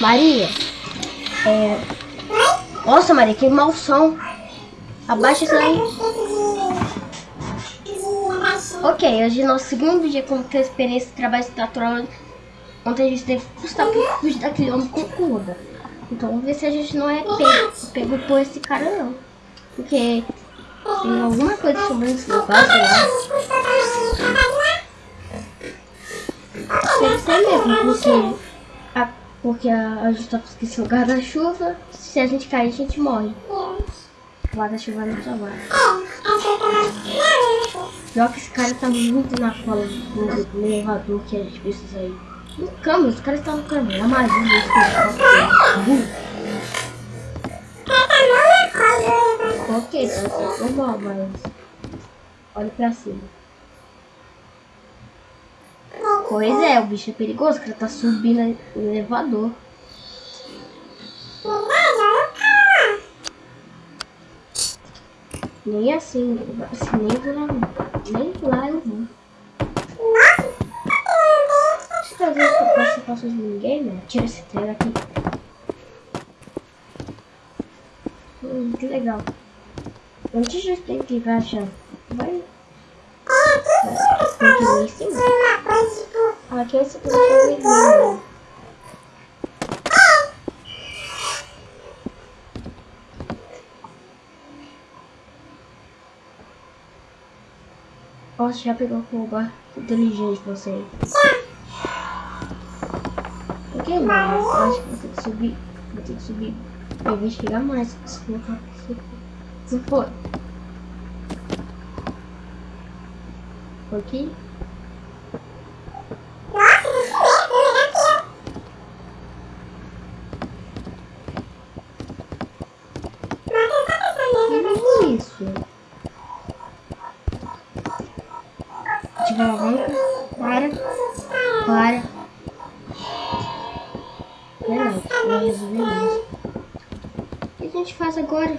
Maria. É... Nossa, Maria, que mau som. Abaixa isso aí. Ok, hoje é nosso segundo dia com a experiência de trabalho estrutural. Ontem a gente teve que custar pra fugir daquele homem com curva. Então vamos ver se a gente não é pego, pego por esse cara não. Porque tem alguma coisa sobre esse negócio lá. Deve ser mesmo, porque porque a, gente tá esquecendo o guarda-chuva. Se a gente cair, a gente morre. O guarda-chuva não salvar. Pior que esse cara tá muito na cola do, do elevador que a gente precisa ir. No câmbio, os caras estão no câmbio. A magia desse cara. Ok, tá normal, mas. Olha pra cima. Pois é, o bicho é perigoso, o cara tá subindo o elevador. Nem assim, assim nem nem lá eu vou. Fazer que eu posso fazer os minigames, tira esse trem aqui. Hum, que legal. Antes de ter que achar. Vai. Tem que em cima. Aqui é que eu tô Nossa, já pegou o lugar inteligente você. Ok, mas eu acho que vou ter que subir. Vou ter que subir pra investigar mais. Se for. Se for. Ok? Resolver isso. O que a gente faz agora?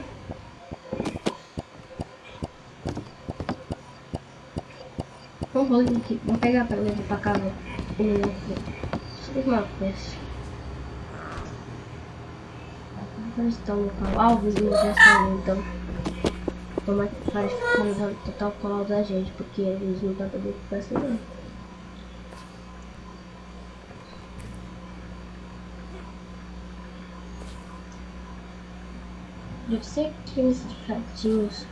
Vamos aqui. Vamos pegar pra levar pra casa. Só uma. Agora estão no local. Ah, o já saiu, então. Vamos faz total colar da gente, porque eles não estão podendo ficar não. Deve ser aqueles ratinhos.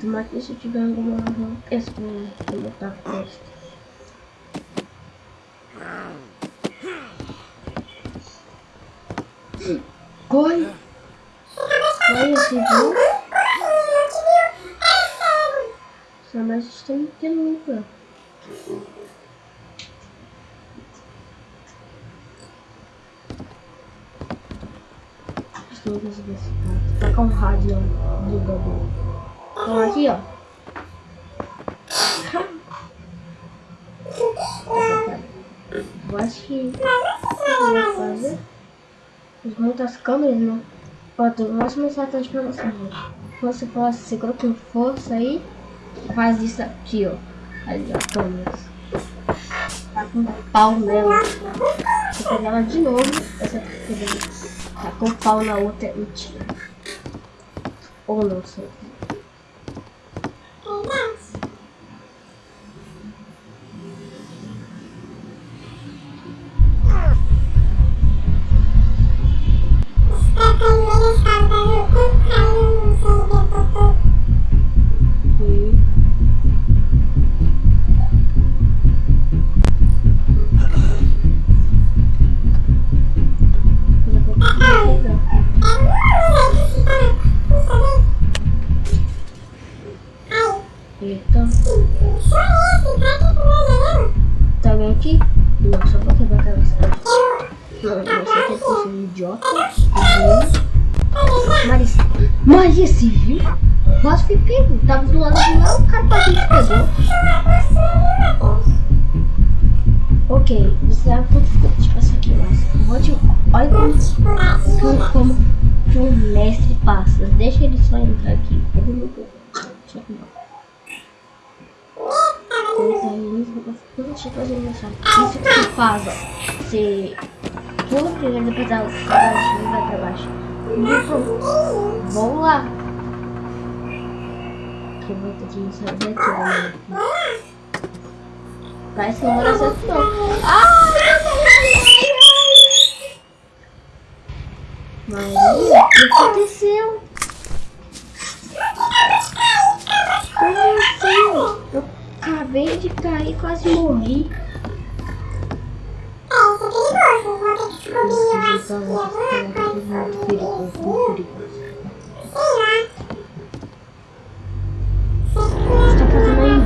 Tomara que se tiver alguma razão, esse vou botar a festa. Corre! Corre, você viu? Estou desse cara. Tá com um rádio ligador. Então aqui, ó. Eu acho que eu vou fazer. Desmonta as câmeras, né? Pronto, eu vou mostrar pra você. Se você segura com força aí, faz isso aqui, ó. Ali, ó, câmeras. Tá com pau nela. Pegar ela de novo. Essa tá com pau na outra e tira. Ou não sei. Maria Civil? Quase fui pego. Tava do lado de lá, o cara quase me pegou. Ok, você sabe quanto tipo isso aqui, mas. Olha como, como, que um mestre passa. Deixa ele só entrar aqui. Ele não Deixa eu Isso que você faz, ó. Você você pula primeiro, depois pra e vai pra baixo. Pronto. Vamos lá. Que eu vou ter que sair daqui, vai dar certo não. Maria, o que aconteceu? Como assim? Eu acabei de cair, quase morri. Salvar esse cara aqui, muito perigoso, muito perigoso. O que você tá fazendo aí?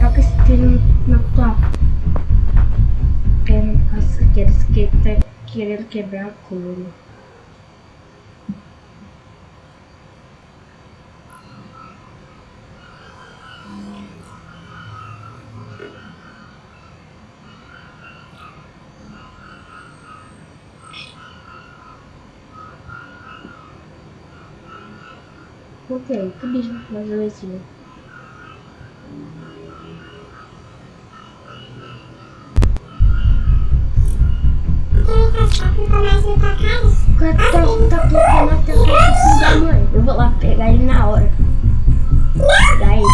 Toca esse tiro na tua que tá querendo quebrar a couro. Ok, que bicho mais agressivo. O cara tá, tá tocando até o filho da mãe. Eu vou lá pegar ele na hora. Pegar ele.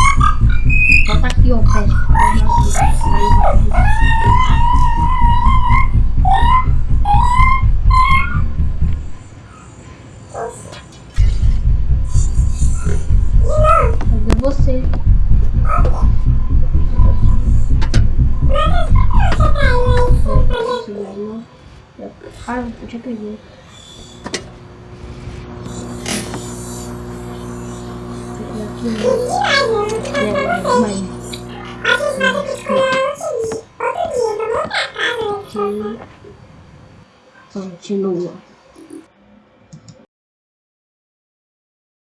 Bota aqui, ó, pede. Já. Aqui, né? Continua.